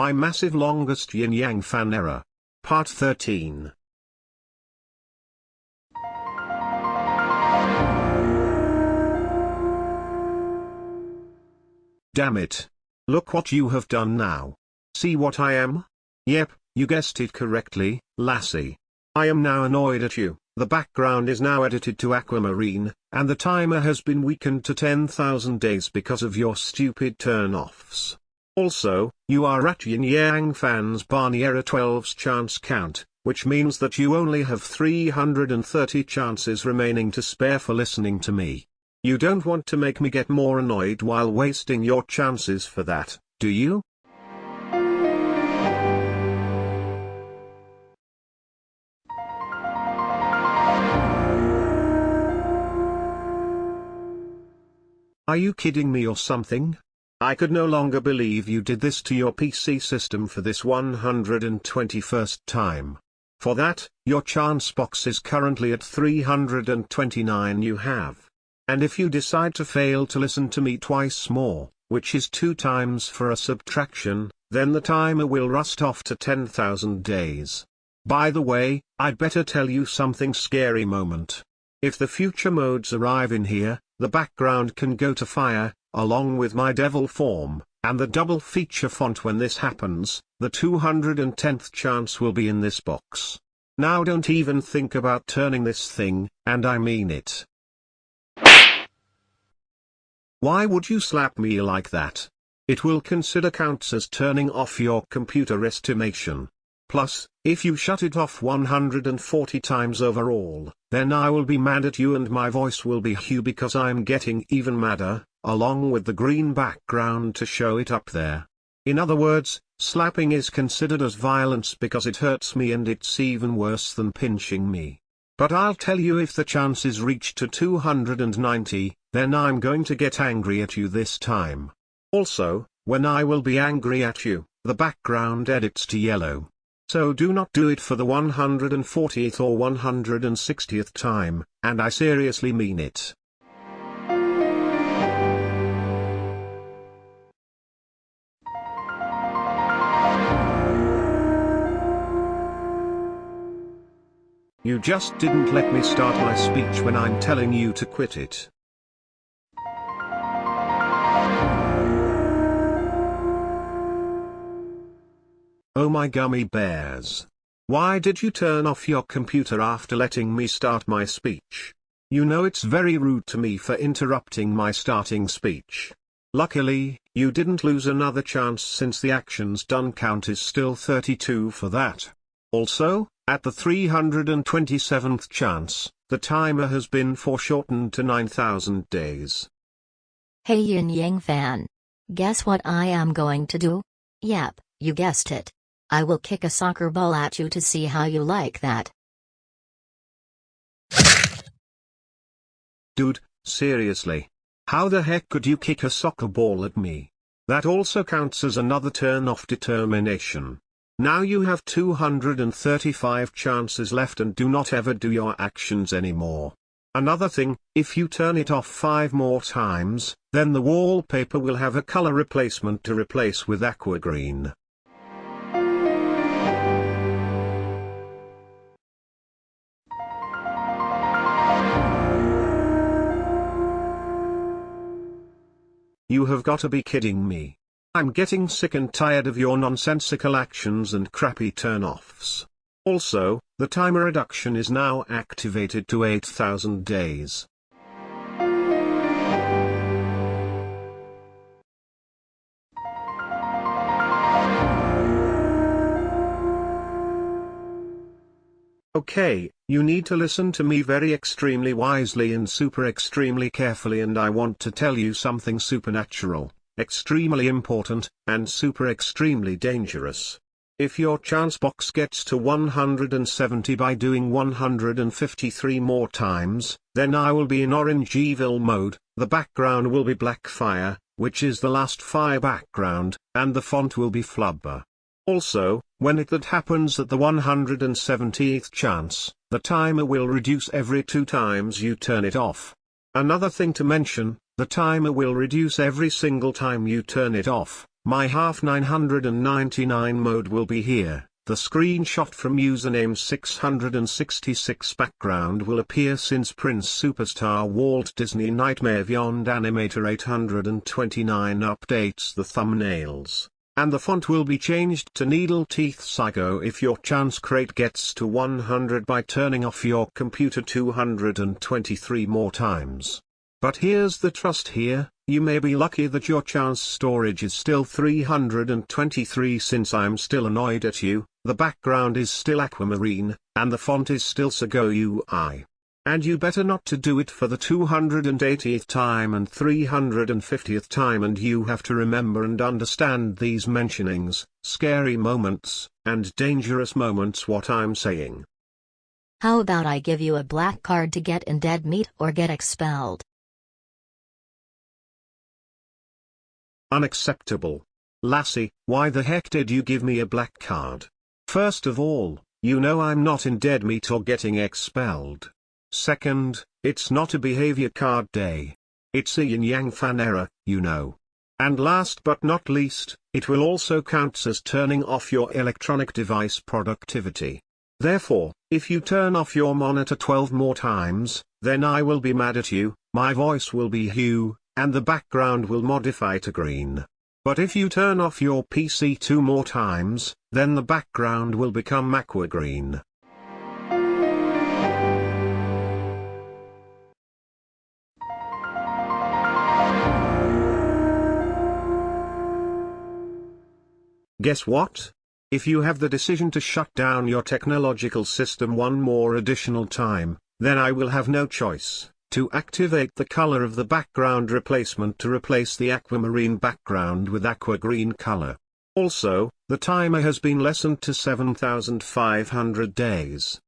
My massive longest yin yang fan error. Part 13. Damn it. Look what you have done now. See what I am? Yep, you guessed it correctly, lassie. I am now annoyed at you, the background is now edited to aquamarine, and the timer has been weakened to 10,000 days because of your stupid turn-offs. Also, you are at Yin Yang fans Barney Error 12's chance count, which means that you only have 330 chances remaining to spare for listening to me. You don't want to make me get more annoyed while wasting your chances for that, do you? Are you kidding me or something? I could no longer believe you did this to your PC system for this 121st time. For that, your chance box is currently at 329 you have. And if you decide to fail to listen to me twice more, which is two times for a subtraction, then the timer will rust off to 10,000 days. By the way, I'd better tell you something scary moment. If the future modes arrive in here, the background can go to fire, along with my devil form, and the double feature font when this happens, the 210th chance will be in this box. Now don't even think about turning this thing, and I mean it. Why would you slap me like that? It will consider counts as turning off your computer estimation. Plus, if you shut it off 140 times overall, then I will be mad at you and my voice will be Hugh because I'm getting even madder, along with the green background to show it up there. In other words, slapping is considered as violence because it hurts me and it's even worse than pinching me. But I'll tell you if the chances reach to 290, then I'm going to get angry at you this time. Also, when I will be angry at you, the background edits to yellow. So do not do it for the 140th or 160th time, and I seriously mean it. You just didn't let me start my speech when I'm telling you to quit it. Oh my gummy bears. Why did you turn off your computer after letting me start my speech? You know it's very rude to me for interrupting my starting speech. Luckily, you didn't lose another chance since the actions done count is still 32 for that. Also, at the 327th chance, the timer has been foreshortened to 9000 days. Hey Yin Yang fan. Guess what I am going to do? Yep, you guessed it. I will kick a soccer ball at you to see how you like that. Dude, seriously. How the heck could you kick a soccer ball at me? That also counts as another turn off determination. Now you have 235 chances left and do not ever do your actions anymore. Another thing, if you turn it off 5 more times, then the wallpaper will have a color replacement to replace with aqua green. You have got to be kidding me. I'm getting sick and tired of your nonsensical actions and crappy turn-offs. Also, the timer reduction is now activated to 8000 days. Okay, you need to listen to me very extremely wisely and super extremely carefully and I want to tell you something supernatural, extremely important, and super extremely dangerous. If your chance box gets to 170 by doing 153 more times, then I will be in orange evil mode, the background will be black fire, which is the last fire background, and the font will be flubber. Also, when it that happens at the 170th chance, the timer will reduce every two times you turn it off. Another thing to mention, the timer will reduce every single time you turn it off, my half 999 mode will be here. The screenshot from username 666 background will appear since Prince Superstar Walt Disney Nightmare Beyond Animator 829 updates the thumbnails. And the font will be changed to Needle Teeth Psycho if your chance crate gets to 100 by turning off your computer 223 more times. But here's the trust here, you may be lucky that your chance storage is still 323 since I'm still annoyed at you, the background is still aquamarine, and the font is still Segoe UI. And you better not to do it for the 280th time and 350th time and you have to remember and understand these mentionings, scary moments, and dangerous moments what I'm saying. How about I give you a black card to get in dead meat or get expelled? Unacceptable. Lassie, why the heck did you give me a black card? First of all, you know I'm not in dead meat or getting expelled. Second, it's not a behavior card day. It's a yin yang fan error, you know. And last but not least, it will also count as turning off your electronic device productivity. Therefore, if you turn off your monitor 12 more times, then I will be mad at you, my voice will be hue, and the background will modify to green. But if you turn off your PC two more times, then the background will become aqua green. Guess what? If you have the decision to shut down your technological system one more additional time, then I will have no choice, to activate the color of the background replacement to replace the aquamarine background with aqua green color. Also, the timer has been lessened to 7500 days.